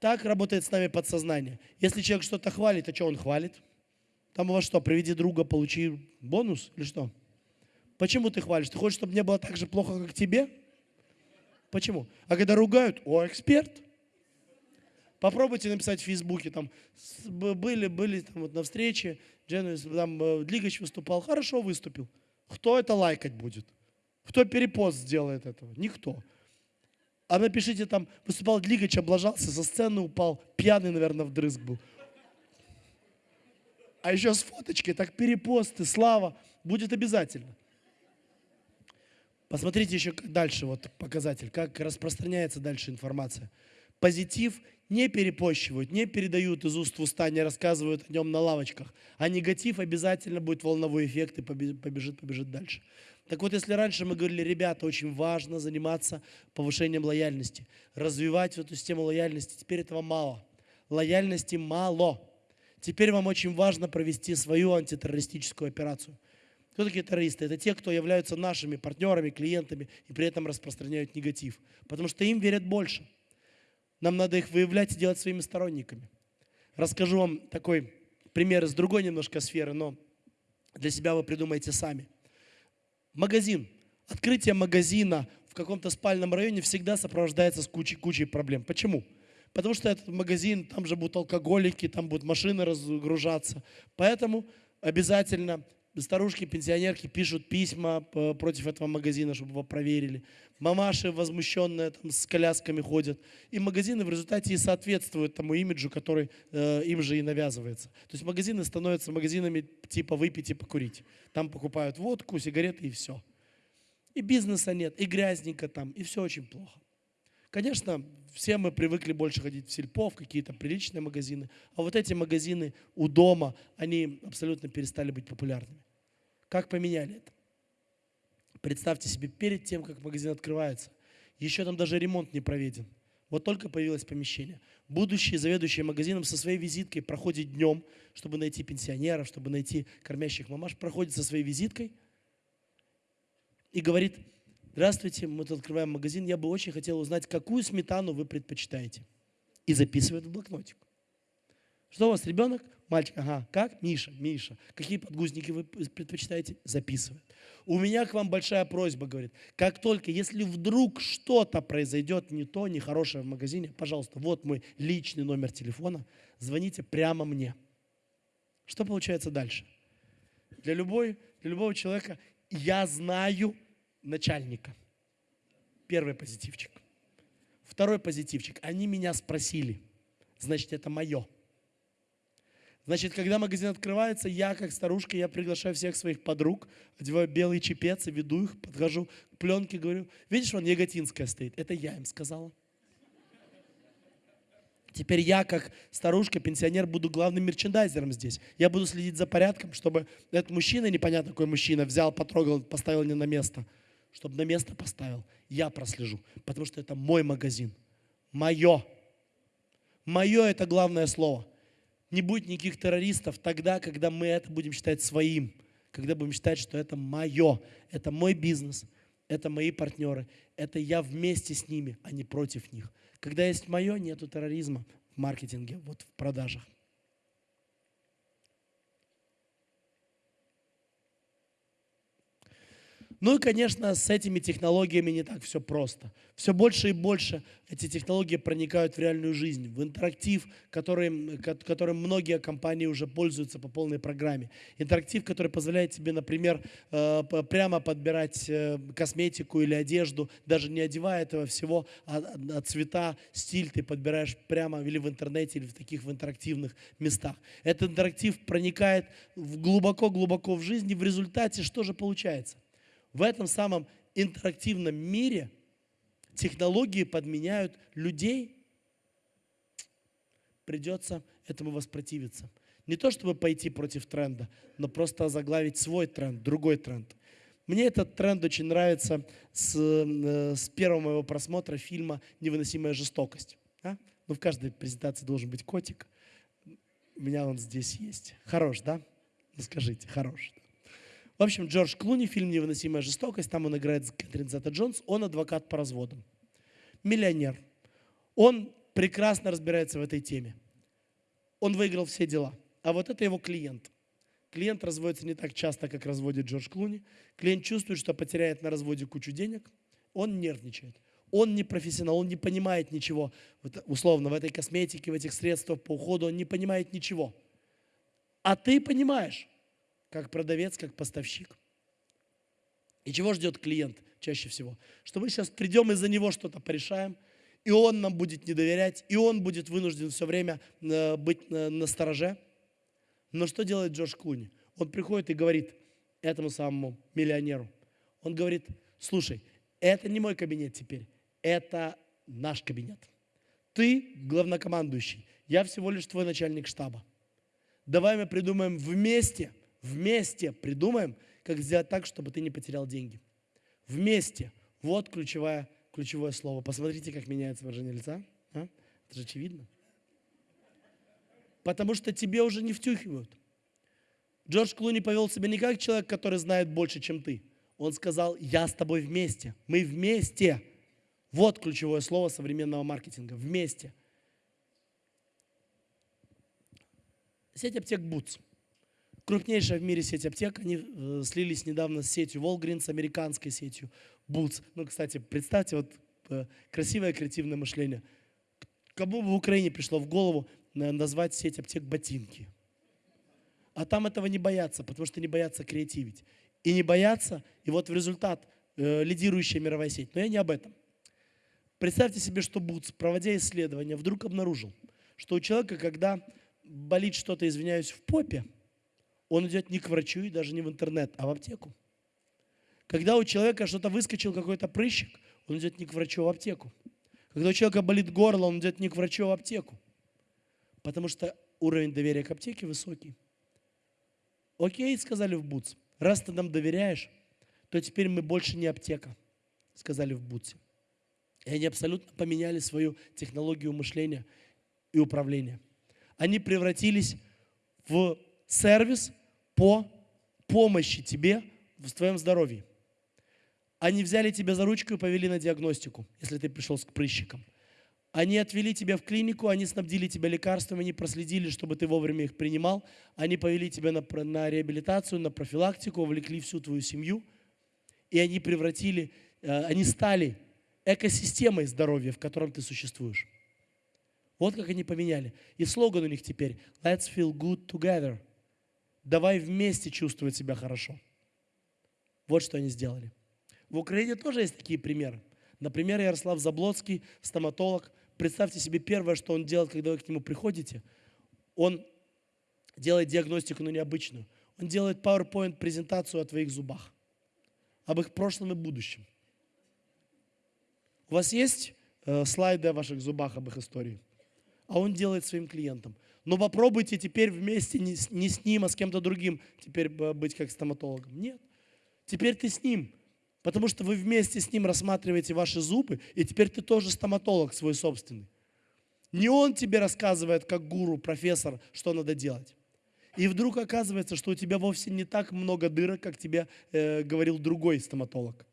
Так работает с нами подсознание. Если человек что-то хвалит, а что он хвалит? Там у вас что, приведи друга, получи бонус или что? Почему ты хвалишь? Ты хочешь, чтобы мне было так же плохо, как тебе? Почему? А когда ругают, о, эксперт – Попробуйте написать в Фейсбуке, там, были, были там вот на встрече, Дженнис, там, э, Длигач выступал, хорошо выступил. Кто это лайкать будет? Кто перепост сделает этого? Никто. А напишите там, выступал Длигач, облажался, со сцены упал, пьяный, наверное, вдрызг был. А еще с фоточкой, так перепосты, слава, будет обязательно. Посмотрите еще дальше, вот показатель, как распространяется дальше информация. Позитив не перепощивают, не передают из уст в уста, не рассказывают о нем на лавочках. А негатив обязательно будет волновой эффект и побежит, побежит дальше. Так вот, если раньше мы говорили, ребята, очень важно заниматься повышением лояльности, развивать эту систему лояльности, теперь этого мало. Лояльности мало. Теперь вам очень важно провести свою антитеррористическую операцию. Кто такие террористы? Это те, кто являются нашими партнерами, клиентами и при этом распространяют негатив. Потому что им верят больше. Нам надо их выявлять и делать своими сторонниками. Расскажу вам такой пример из другой немножко сферы, но для себя вы придумаете сами. Магазин. Открытие магазина в каком-то спальном районе всегда сопровождается с кучей, кучей проблем. Почему? Потому что этот магазин, там же будут алкоголики, там будут машины разгружаться. Поэтому обязательно старушки, пенсионерки пишут письма против этого магазина, чтобы его проверили. Мамаши возмущенные там с колясками ходят. И магазины в результате и соответствуют тому имиджу, который э, им же и навязывается. То есть магазины становятся магазинами типа выпить и покурить. Там покупают водку, сигареты и все. И бизнеса нет, и грязненько там, и все очень плохо. Конечно, все мы привыкли больше ходить в сельпо, в какие-то приличные магазины, а вот эти магазины у дома, они абсолютно перестали быть популярными. Как поменяли это? Представьте себе, перед тем, как магазин открывается, еще там даже ремонт не проведен. Вот только появилось помещение. Будущий заведующий магазином со своей визиткой проходит днем, чтобы найти пенсионеров, чтобы найти кормящих мамаш, проходит со своей визиткой и говорит, здравствуйте, мы тут открываем магазин, я бы очень хотел узнать, какую сметану вы предпочитаете. И записывает в блокнотик. Что у вас, ребенок? Мальчик, ага, как? Миша, Миша. Какие подгузники вы предпочитаете? Записывает. У меня к вам большая просьба, говорит. Как только, если вдруг что-то произойдет не то, нехорошее в магазине, пожалуйста, вот мой личный номер телефона, звоните прямо мне. Что получается дальше? Для, любой, для любого человека я знаю начальника. Первый позитивчик. Второй позитивчик. Они меня спросили. Значит, это мое. Значит, когда магазин открывается, я, как старушка, я приглашаю всех своих подруг, одеваю белый чепец и веду их, подхожу к пленке, говорю, видишь, вон Яготинская стоит. Это я им сказала. Теперь я, как старушка, пенсионер, буду главным мерчендайзером здесь. Я буду следить за порядком, чтобы этот мужчина, непонятно какой мужчина, взял, потрогал, поставил не на место. Чтобы на место поставил. Я прослежу, потому что это мой магазин. Мое. Мое – это главное слово – не будет никаких террористов тогда, когда мы это будем считать своим, когда будем считать, что это мое, это мой бизнес, это мои партнеры, это я вместе с ними, а не против них. Когда есть мое, нету терроризма в маркетинге, вот в продажах. Ну и, конечно, с этими технологиями не так все просто. Все больше и больше эти технологии проникают в реальную жизнь, в интерактив, которым, которым многие компании уже пользуются по полной программе. Интерактив, который позволяет тебе, например, э, прямо подбирать э, косметику или одежду, даже не одевая этого всего, а, а цвета, стиль ты подбираешь прямо или в интернете, или в таких в интерактивных местах. Этот интерактив проникает глубоко-глубоко в жизнь, и в результате что же получается? В этом самом интерактивном мире технологии подменяют людей, придется этому воспротивиться. Не то, чтобы пойти против тренда, но просто заглавить свой тренд, другой тренд. Мне этот тренд очень нравится с, э, с первого моего просмотра фильма «Невыносимая жестокость». А? Ну, в каждой презентации должен быть котик. У меня он здесь есть. Хорош, да? Ну, скажите, хорош. В общем, Джордж Клуни, фильм «Невыносимая жестокость», там он играет Кэтрин Зета Джонс, он адвокат по разводам. Миллионер. Он прекрасно разбирается в этой теме. Он выиграл все дела. А вот это его клиент. Клиент разводится не так часто, как разводит Джордж Клуни. Клиент чувствует, что потеряет на разводе кучу денег. Он нервничает. Он не профессионал, он не понимает ничего. условно, в этой косметике, в этих средствах по уходу он не понимает ничего. А ты понимаешь как продавец, как поставщик. И чего ждет клиент чаще всего? Что мы сейчас придем и за него что-то порешаем, и он нам будет не доверять, и он будет вынужден все время э, быть на стороже. Но что делает Джордж Клуни? Он приходит и говорит этому самому миллионеру, он говорит, слушай, это не мой кабинет теперь, это наш кабинет. Ты главнокомандующий, я всего лишь твой начальник штаба. Давай мы придумаем вместе – Вместе придумаем, как сделать так, чтобы ты не потерял деньги. Вместе. Вот ключевое, ключевое слово. Посмотрите, как меняется выражение лица. А? Это же очевидно. Потому что тебе уже не втюхивают. Джордж Клуни повел себя не как человек, который знает больше, чем ты. Он сказал, я с тобой вместе. Мы вместе. Вот ключевое слово современного маркетинга. Вместе. Сеть аптек Boots крупнейшая в мире сеть аптек. Они э, слились недавно с сетью Walgreens, американской сетью Boots. Ну, кстати, представьте, вот э, красивое креативное мышление. кому бы в Украине пришло в голову э, назвать сеть аптек ботинки? А там этого не боятся, потому что не боятся креативить. И не боятся, и вот в результат э, лидирующая мировая сеть. Но я не об этом. Представьте себе, что Бутс, проводя исследования, вдруг обнаружил, что у человека, когда болит что-то, извиняюсь, в попе, он идет не к врачу и даже не в интернет, а в аптеку. Когда у человека что-то выскочил, какой-то прыщик, он идет не к врачу, а в аптеку. Когда у человека болит горло, он идет не к врачу, а в аптеку. Потому что уровень доверия к аптеке высокий. Окей, сказали в Бутс. Раз ты нам доверяешь, то теперь мы больше не аптека, сказали в Бутсе. И они абсолютно поменяли свою технологию мышления и управления. Они превратились в сервис по помощи тебе в твоем здоровье. Они взяли тебя за ручку и повели на диагностику, если ты пришел к прыщикам. Они отвели тебя в клинику, они снабдили тебя лекарствами, они проследили, чтобы ты вовремя их принимал. Они повели тебя на, на реабилитацию, на профилактику, увлекли всю твою семью. И они превратили, э, они стали экосистемой здоровья, в котором ты существуешь. Вот как они поменяли. И слоган у них теперь «Let's feel good together». Давай вместе чувствовать себя хорошо. Вот что они сделали. В Украине тоже есть такие примеры. Например, Ярослав Заблоцкий, стоматолог. Представьте себе первое, что он делает, когда вы к нему приходите. Он делает диагностику, но необычную. Он делает PowerPoint-презентацию о твоих зубах, об их прошлом и будущем. У вас есть э, слайды о ваших зубах, об их истории? А он делает своим клиентам. Но попробуйте теперь вместе не с, не с ним, а с кем-то другим теперь быть как стоматологом. Нет. Теперь ты с ним. Потому что вы вместе с ним рассматриваете ваши зубы, и теперь ты тоже стоматолог свой собственный. Не он тебе рассказывает, как гуру, профессор, что надо делать. И вдруг оказывается, что у тебя вовсе не так много дырок, как тебе э, говорил другой стоматолог.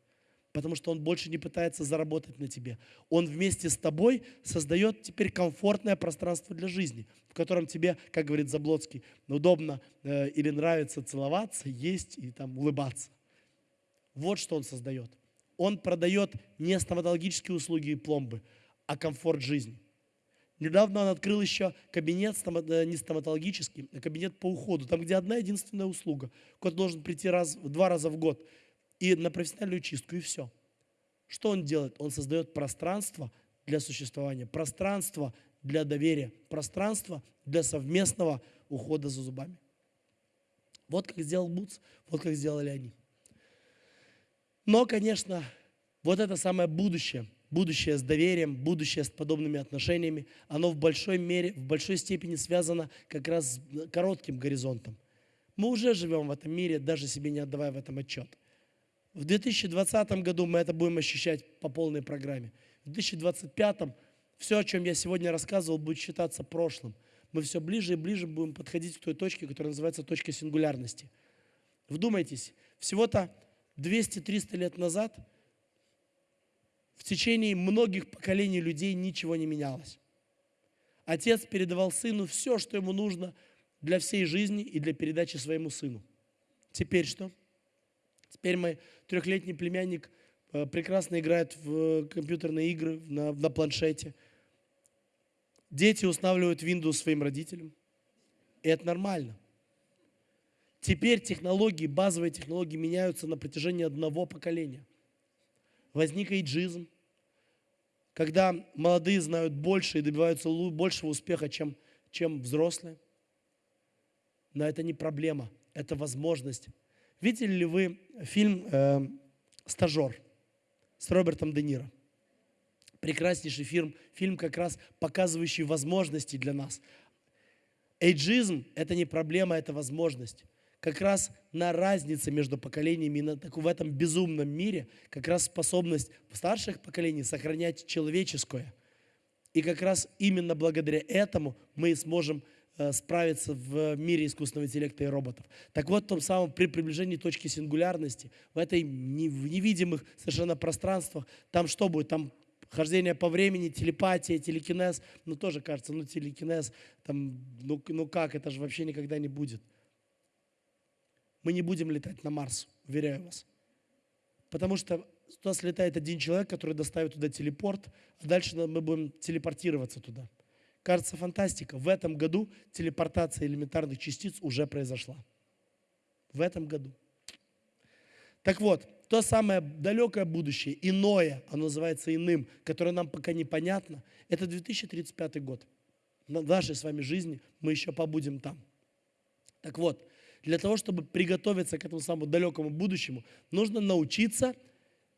Потому что он больше не пытается заработать на тебе. Он вместе с тобой создает теперь комфортное пространство для жизни, в котором тебе, как говорит Заблоцкий, удобно э, или нравится целоваться, есть и там улыбаться. Вот что он создает. Он продает не стоматологические услуги и пломбы, а комфорт жизни. Недавно он открыл еще кабинет э, не стоматологический, а кабинет по уходу, там, где одна единственная услуга. Кот должен прийти раз, два раза в год и на профессиональную чистку, и все. Что он делает? Он создает пространство для существования, пространство для доверия, пространство для совместного ухода за зубами. Вот как сделал Буц, вот как сделали они. Но, конечно, вот это самое будущее, будущее с доверием, будущее с подобными отношениями, оно в большой мере, в большой степени связано как раз с коротким горизонтом. Мы уже живем в этом мире, даже себе не отдавая в этом отчет. В 2020 году мы это будем ощущать по полной программе. В 2025 все, о чем я сегодня рассказывал, будет считаться прошлым. Мы все ближе и ближе будем подходить к той точке, которая называется точка сингулярности. Вдумайтесь, всего-то 200-300 лет назад в течение многих поколений людей ничего не менялось. Отец передавал сыну все, что ему нужно для всей жизни и для передачи своему сыну. Теперь что? Теперь мой трехлетний племянник э, прекрасно играет в компьютерные игры на, на планшете. Дети устанавливают Windows своим родителям. И это нормально. Теперь технологии, базовые технологии меняются на протяжении одного поколения. Возник эйджизм, когда молодые знают больше и добиваются большего успеха, чем, чем взрослые. Но это не проблема, это возможность. Видели ли вы фильм э, «Стажер» с Робертом Де Ниро? Прекраснейший фильм, фильм как раз показывающий возможности для нас. Эйджизм – это не проблема, это возможность как раз на разнице между поколениями, на, так, в этом безумном мире, как раз способность старших поколений сохранять человеческое. И как раз именно благодаря этому мы сможем справиться в мире искусственного интеллекта и роботов. Так вот, в том самом при приближении точки сингулярности, в этой в невидимых совершенно пространствах, там что будет? Там хождение по времени, телепатия, телекинез, ну тоже кажется, ну телекинез, там, ну, ну как, это же вообще никогда не будет мы не будем летать на Марс, уверяю вас. Потому что туда слетает один человек, который доставит туда телепорт, а дальше мы будем телепортироваться туда. Кажется, фантастика. В этом году телепортация элементарных частиц уже произошла. В этом году. Так вот, то самое далекое будущее, иное, оно называется иным, которое нам пока непонятно, это 2035 год. В нашей с вами жизни мы еще побудем там. Так вот, для того, чтобы приготовиться к этому самому далекому будущему, нужно научиться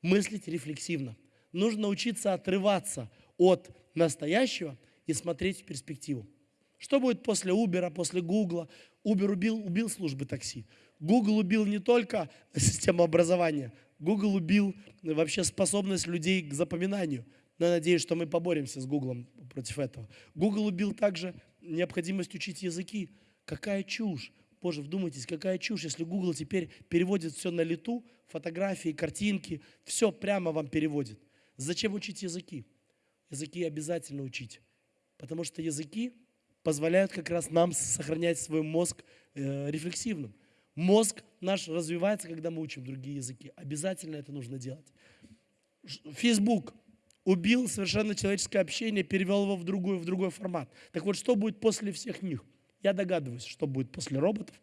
мыслить рефлексивно. Нужно научиться отрываться от настоящего и смотреть в перспективу. Что будет после Uber, после Google? Uber убил, убил службы такси. Google убил не только систему образования, Google убил вообще способность людей к запоминанию. Но я надеюсь, что мы поборемся с Google против этого. Google убил также необходимость учить языки. Какая чушь. Боже, вдумайтесь, какая чушь, если Google теперь переводит все на лету, фотографии, картинки, все прямо вам переводит. Зачем учить языки? Языки обязательно учить, потому что языки позволяют как раз нам сохранять свой мозг э, рефлексивным. Мозг наш развивается, когда мы учим другие языки. Обязательно это нужно делать. Facebook убил совершенно человеческое общение, перевел его в другой, в другой формат. Так вот, что будет после всех них? Я догадываюсь, что будет после роботов.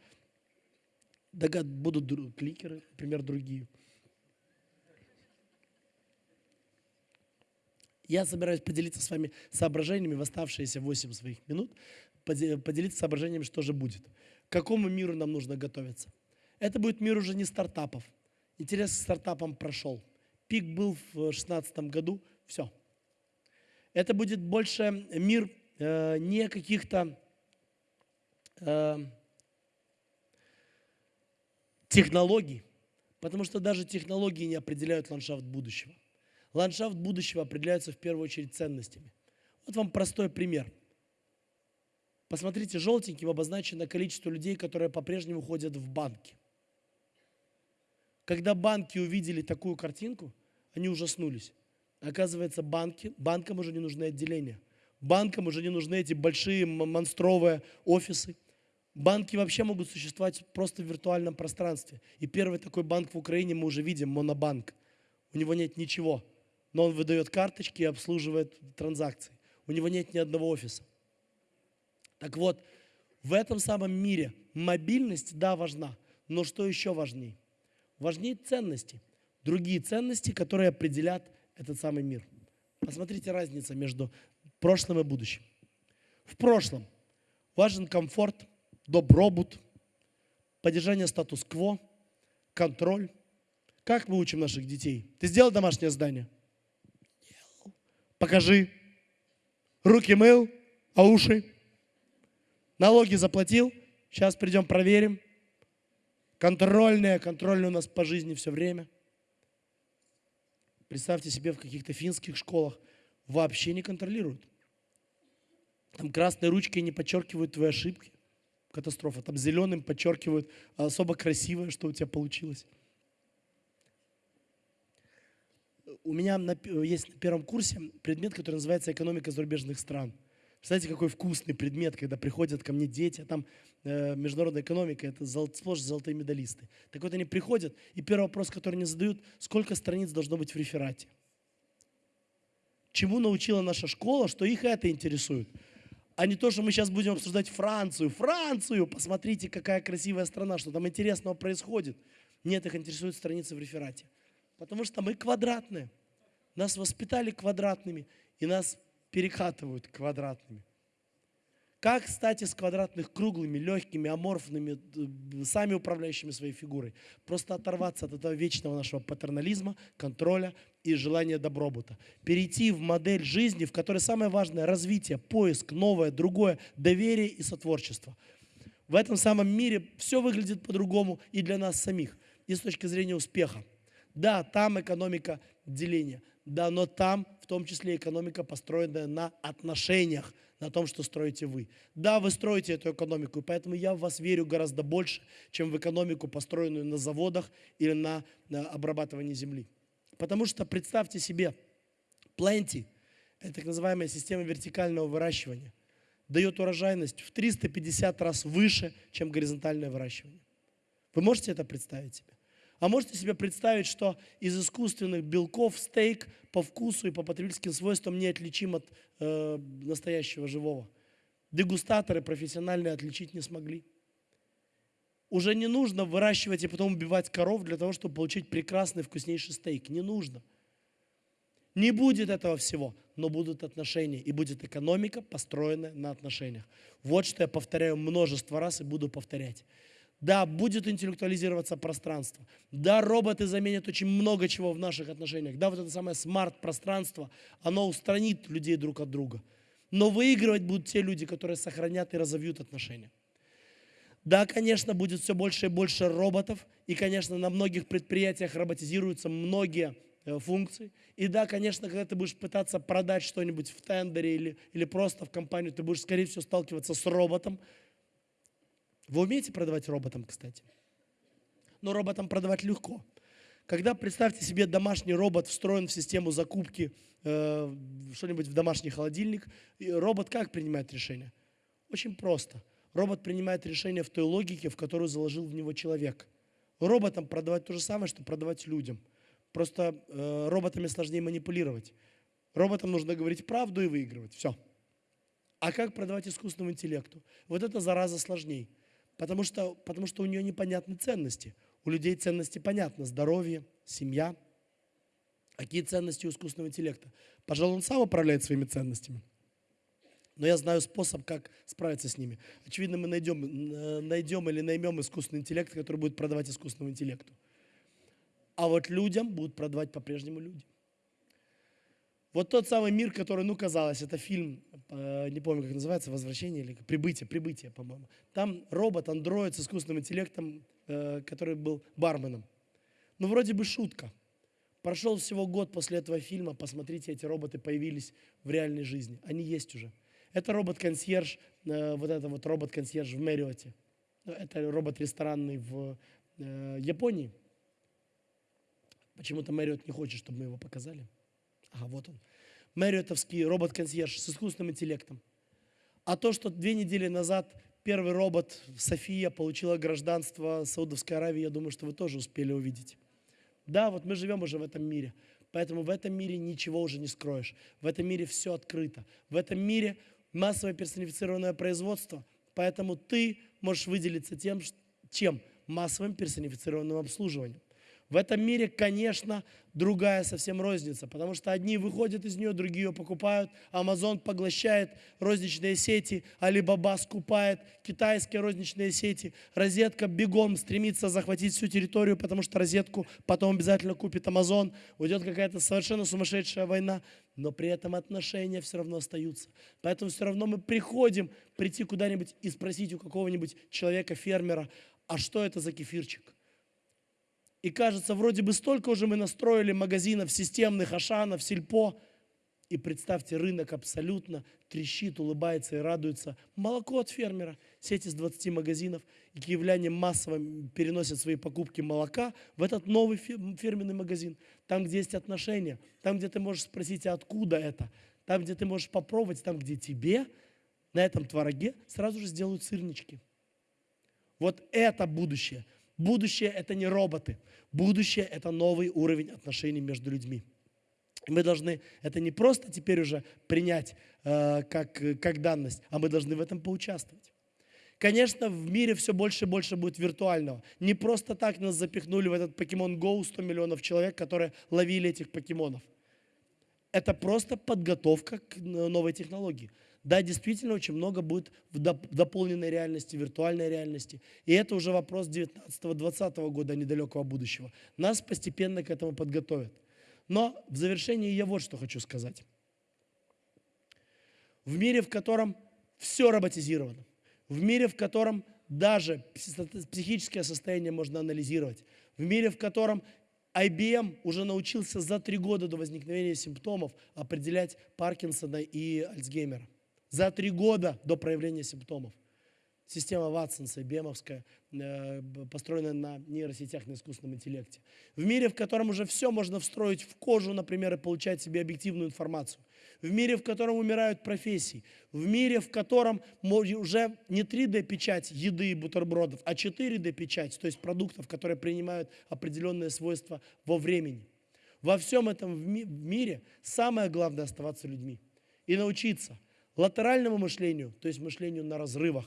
Догад... Будут кликеры, например, другие. Я собираюсь поделиться с вами соображениями в оставшиеся 8 своих минут, поделиться соображениями, что же будет. К какому миру нам нужно готовиться? Это будет мир уже не стартапов. Интерес к стартапам прошел. Пик был в 2016 году, все. Это будет больше мир э, не каких-то э, технологий, потому что даже технологии не определяют ландшафт будущего. Ландшафт будущего определяется в первую очередь ценностями. Вот вам простой пример. Посмотрите, желтеньким обозначено количество людей, которые по-прежнему ходят в банки. Когда банки увидели такую картинку, они ужаснулись. Оказывается, банки, банкам уже не нужны отделения. Банкам уже не нужны эти большие монстровые офисы. Банки вообще могут существовать просто в виртуальном пространстве. И первый такой банк в Украине мы уже видим, Монобанк. У него нет ничего но он выдает карточки и обслуживает транзакции. У него нет ни одного офиса. Так вот, в этом самом мире мобильность, да, важна, но что еще важнее? Важнее ценности. Другие ценности, которые определят этот самый мир. Посмотрите разницу между прошлым и будущим. В прошлом важен комфорт, добробут, поддержание статус-кво, контроль. Как мы учим наших детей? Ты сделал домашнее задание? Покажи. Руки мыл, а уши? Налоги заплатил? Сейчас придем проверим. Контрольные, контрольные у нас по жизни все время. Представьте себе, в каких-то финских школах вообще не контролируют. Там красной ручкой не подчеркивают твои ошибки. Катастрофа. Там зеленым подчеркивают особо красивое, что у тебя получилось у меня на, есть на первом курсе предмет, который называется «Экономика зарубежных стран». Представляете, какой вкусный предмет, когда приходят ко мне дети, а там э, международная экономика, это зол, сплошь золотые медалисты. Так вот они приходят, и первый вопрос, который они задают, сколько страниц должно быть в реферате? Чему научила наша школа, что их это интересует? А не то, что мы сейчас будем обсуждать Францию. Францию! Посмотрите, какая красивая страна, что там интересного происходит. Нет, их интересуют страницы в реферате. Потому что мы квадратные. Нас воспитали квадратными, и нас перекатывают квадратными. Как стать из квадратных круглыми, легкими, аморфными, сами управляющими своей фигурой? Просто оторваться от этого вечного нашего патернализма, контроля и желания добробута. Перейти в модель жизни, в которой самое важное – развитие, поиск, новое, другое, доверие и сотворчество. В этом самом мире все выглядит по-другому и для нас самих, и с точки зрения успеха. Да, там экономика деления. Да, но там в том числе экономика, построенная на отношениях, на том, что строите вы. Да, вы строите эту экономику, и поэтому я в вас верю гораздо больше, чем в экономику, построенную на заводах или на, на обрабатывании земли. Потому что представьте себе, Plenty – это так называемая система вертикального выращивания, дает урожайность в 350 раз выше, чем горизонтальное выращивание. Вы можете это представить себе? А можете себе представить, что из искусственных белков стейк по вкусу и по потребительским свойствам неотличим от э, настоящего живого? Дегустаторы профессиональные отличить не смогли. Уже не нужно выращивать и потом убивать коров для того, чтобы получить прекрасный вкуснейший стейк. Не нужно. Не будет этого всего, но будут отношения, и будет экономика, построенная на отношениях. Вот что я повторяю множество раз и буду повторять. Да, будет интеллектуализироваться пространство. Да, роботы заменят очень много чего в наших отношениях. Да, вот это самое смарт-пространство, оно устранит людей друг от друга. Но выигрывать будут те люди, которые сохранят и разовьют отношения. Да, конечно, будет все больше и больше роботов, и, конечно, на многих предприятиях роботизируются многие Э, функций. И да, конечно, когда ты будешь пытаться продать что-нибудь в тендере или, или просто в компанию, ты будешь, скорее всего, сталкиваться с роботом. Вы умеете продавать роботам, кстати? Но роботам продавать легко. Когда, представьте себе, домашний робот встроен в систему закупки э, что-нибудь в домашний холодильник, робот как принимает решение? Очень просто. Робот принимает решение в той логике, в которую заложил в него человек. Роботам продавать то же самое, что продавать людям – Просто э, роботами сложнее манипулировать. Роботам нужно говорить правду и выигрывать. Все. А как продавать искусственному интеллекту? Вот это зараза сложней. Потому что, потому что у нее непонятны ценности. У людей ценности понятны. Здоровье, семья. Какие ценности у искусственного интеллекта? Пожалуй, он сам управляет своими ценностями. Но я знаю способ, как справиться с ними. Очевидно, мы найдем, э, найдем или наймем искусственный интеллект, который будет продавать искусственному интеллекту. А вот людям будут продавать по-прежнему люди. Вот тот самый мир, который, ну, казалось, это фильм, э, не помню, как называется, «Возвращение» или «Прибытие», «Прибытие», по-моему. Там робот, андроид с искусственным интеллектом, э, который был барменом. Ну, вроде бы шутка. Прошел всего год после этого фильма, посмотрите, эти роботы появились в реальной жизни. Они есть уже. Это робот-консьерж, э, вот это вот робот-консьерж в Мэриоте. Это робот ресторанный в Японии. Почему-то Мэриот не хочет, чтобы мы его показали. Ага, вот он. Мэриотовский робот-консьерж с искусственным интеллектом. А то, что две недели назад первый робот София получила гражданство Саудовской Аравии, я думаю, что вы тоже успели увидеть. Да, вот мы живем уже в этом мире. Поэтому в этом мире ничего уже не скроешь. В этом мире все открыто. В этом мире массовое персонифицированное производство. Поэтому ты можешь выделиться тем, чем массовым персонифицированным обслуживанием. В этом мире, конечно, другая совсем розница, потому что одни выходят из нее, другие ее покупают, Amazon поглощает розничные сети, Alibaba скупает китайские розничные сети, розетка бегом стремится захватить всю территорию, потому что розетку потом обязательно купит Amazon, уйдет какая-то совершенно сумасшедшая война, но при этом отношения все равно остаются. Поэтому все равно мы приходим прийти куда-нибудь и спросить у какого-нибудь человека-фермера, а что это за кефирчик? И кажется, вроде бы столько уже мы настроили магазинов системных, Ашанов, Сельпо. И представьте, рынок абсолютно трещит, улыбается и радуется. Молоко от фермера, сеть из 20 магазинов. И киевляне массово переносят свои покупки молока в этот новый фирменный магазин. Там, где есть отношения, там, где ты можешь спросить, а откуда это. Там, где ты можешь попробовать, там, где тебе на этом твороге сразу же сделают сырнички. Вот это будущее. Будущее – это не роботы. Будущее – это новый уровень отношений между людьми. Мы должны это не просто теперь уже принять э, как, как данность, а мы должны в этом поучаствовать. Конечно, в мире все больше и больше будет виртуального. Не просто так нас запихнули в этот Pokemon Go 100 миллионов человек, которые ловили этих покемонов. Это просто подготовка к новой технологии. Да, действительно, очень много будет в дополненной реальности, виртуальной реальности. И это уже вопрос 19-20 года недалекого будущего. Нас постепенно к этому подготовят. Но в завершении я вот что хочу сказать. В мире, в котором все роботизировано, в мире, в котором даже психическое состояние можно анализировать, в мире, в котором IBM уже научился за три года до возникновения симптомов определять Паркинсона и Альцгеймера за три года до проявления симптомов. Система Ватсонса, Бемовская, э, построенная на нейросетях, на искусственном интеллекте. В мире, в котором уже все можно встроить в кожу, например, и получать себе объективную информацию. В мире, в котором умирают профессии. В мире, в котором уже не 3D-печать еды и бутербродов, а 4D-печать, то есть продуктов, которые принимают определенные свойства во времени. Во всем этом в мире самое главное оставаться людьми и научиться латеральному мышлению, то есть мышлению на разрывах,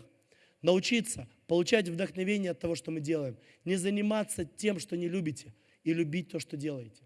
научиться получать вдохновение от того, что мы делаем, не заниматься тем, что не любите, и любить то, что делаете.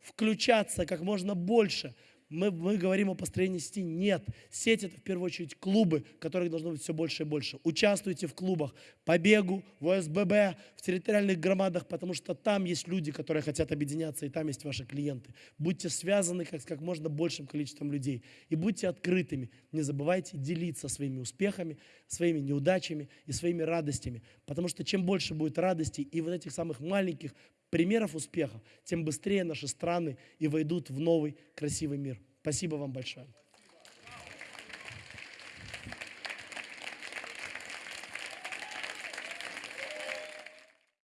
Включаться как можно больше. Мы, мы говорим о построении сети. Нет. Сеть – это в первую очередь клубы, которых должно быть все больше и больше. Участвуйте в клубах по бегу, в ОСББ, в территориальных громадах, потому что там есть люди, которые хотят объединяться, и там есть ваши клиенты. Будьте связаны как, с как можно большим количеством людей. И будьте открытыми. Не забывайте делиться своими успехами, своими неудачами и своими радостями. Потому что чем больше будет радостей и вот этих самых маленьких примеров успеха, тем быстрее наши страны и войдут в новый красивый мир. Спасибо вам большое.